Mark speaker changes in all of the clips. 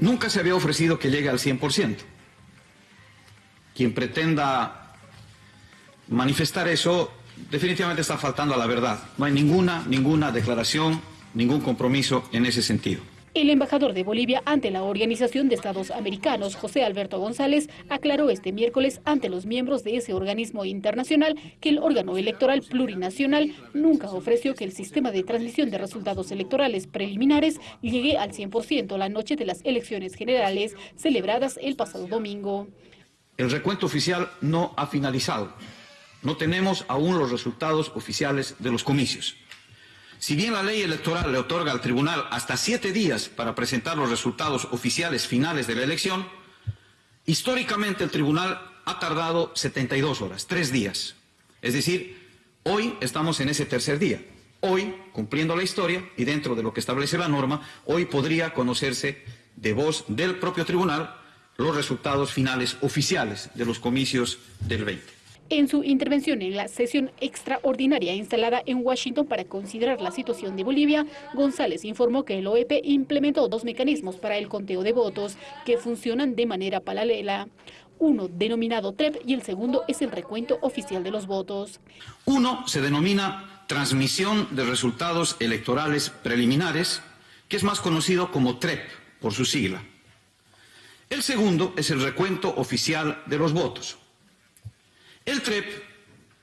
Speaker 1: Nunca se había ofrecido que llegue al 100%. Quien pretenda manifestar eso definitivamente está faltando a la verdad. No hay ninguna, ninguna declaración, ningún compromiso en ese sentido.
Speaker 2: El embajador de Bolivia ante la Organización de Estados Americanos, José Alberto González, aclaró este miércoles ante los miembros de ese organismo internacional que el órgano electoral plurinacional nunca ofreció que el sistema de transmisión de resultados electorales preliminares llegue al 100% la noche de las elecciones generales celebradas el pasado domingo.
Speaker 1: El recuento oficial no ha finalizado. No tenemos aún los resultados oficiales de los comicios. Si bien la ley electoral le otorga al tribunal hasta siete días para presentar los resultados oficiales finales de la elección, históricamente el tribunal ha tardado 72 horas, tres días. Es decir, hoy estamos en ese tercer día. Hoy, cumpliendo la historia y dentro de lo que establece la norma, hoy podría conocerse de voz del propio tribunal los resultados finales oficiales de los comicios del 20.
Speaker 2: En su intervención en la sesión extraordinaria instalada en Washington para considerar la situación de Bolivia, González informó que el OEP implementó dos mecanismos para el conteo de votos que funcionan de manera paralela. Uno denominado TREP y el segundo es el recuento oficial de los votos.
Speaker 1: Uno se denomina transmisión de resultados electorales preliminares, que es más conocido como TREP por su sigla. El segundo es el recuento oficial de los votos. El TREP,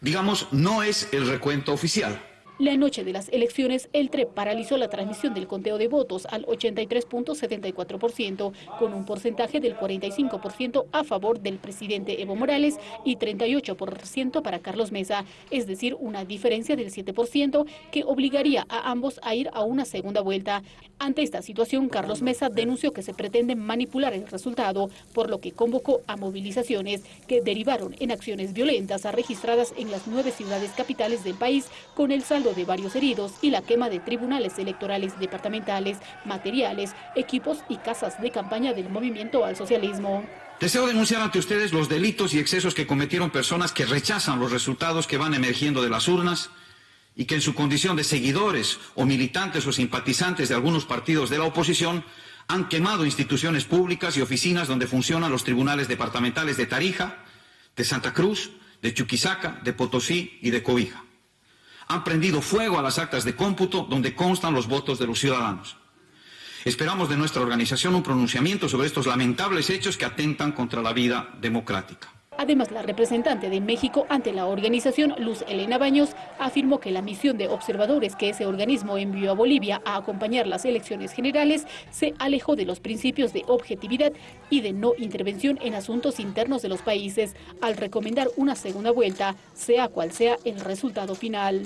Speaker 1: digamos, no es el recuento oficial.
Speaker 2: La noche de las elecciones, el TREP paralizó la transmisión del conteo de votos al 83.74%, con un porcentaje del 45% a favor del presidente Evo Morales y 38% para Carlos Mesa, es decir, una diferencia del 7% que obligaría a ambos a ir a una segunda vuelta. Ante esta situación, Carlos Mesa denunció que se pretende manipular el resultado, por lo que convocó a movilizaciones que derivaron en acciones violentas registradas en las nueve ciudades capitales del país, con el saldo de varios heridos y la quema de tribunales electorales departamentales, materiales, equipos y casas de campaña del movimiento al socialismo.
Speaker 1: Deseo denunciar ante ustedes los delitos y excesos que cometieron personas que rechazan los resultados que van emergiendo de las urnas y que en su condición de seguidores o militantes o simpatizantes de algunos partidos de la oposición han quemado instituciones públicas y oficinas donde funcionan los tribunales departamentales de Tarija, de Santa Cruz, de Chuquisaca, de Potosí y de Cobija. Han prendido fuego a las actas de cómputo donde constan los votos de los ciudadanos. Esperamos de nuestra organización un pronunciamiento sobre estos lamentables hechos que atentan contra la vida democrática.
Speaker 2: Además, la representante de México ante la organización, Luz Elena Baños, afirmó que la misión de observadores que ese organismo envió a Bolivia a acompañar las elecciones generales se alejó de los principios de objetividad y de no intervención en asuntos internos de los países, al recomendar una segunda vuelta, sea cual sea el resultado final.